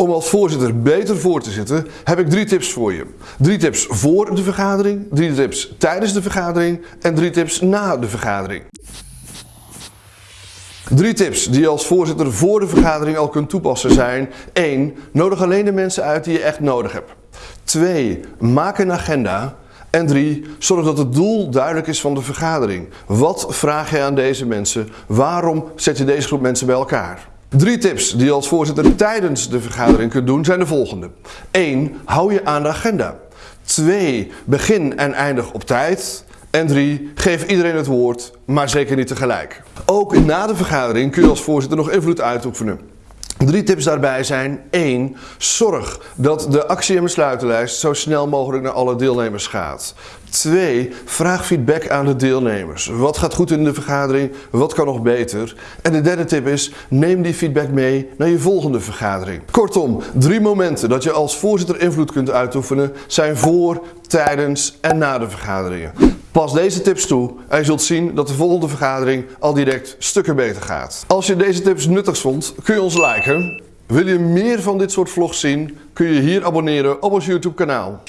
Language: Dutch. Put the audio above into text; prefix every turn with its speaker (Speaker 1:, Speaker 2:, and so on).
Speaker 1: Om als voorzitter beter voor te zitten, heb ik drie tips voor je. Drie tips voor de vergadering, drie tips tijdens de vergadering en drie tips na de vergadering. Drie tips die je als voorzitter voor de vergadering al kunt toepassen zijn 1. Nodig alleen de mensen uit die je echt nodig hebt. 2. Maak een agenda. En 3. Zorg dat het doel duidelijk is van de vergadering. Wat vraag je aan deze mensen? Waarom zet je deze groep mensen bij elkaar? Drie tips die je als voorzitter tijdens de vergadering kunt doen zijn de volgende. 1. Hou je aan de agenda. 2. Begin en eindig op tijd. En 3. Geef iedereen het woord, maar zeker niet tegelijk. Ook na de vergadering kun je als voorzitter nog invloed uitoefenen. Drie tips daarbij zijn 1. Zorg dat de actie- en besluitenlijst zo snel mogelijk naar alle deelnemers gaat. 2. Vraag feedback aan de deelnemers. Wat gaat goed in de vergadering? Wat kan nog beter? En de derde tip is, neem die feedback mee naar je volgende vergadering. Kortom, drie momenten dat je als voorzitter invloed kunt uitoefenen zijn voor, tijdens en na de vergaderingen. Pas deze tips toe en je zult zien dat de volgende vergadering al direct stukken beter gaat. Als je deze tips nuttig vond, kun je ons liken. Wil je meer van dit soort vlogs zien, kun je hier abonneren op ons YouTube kanaal.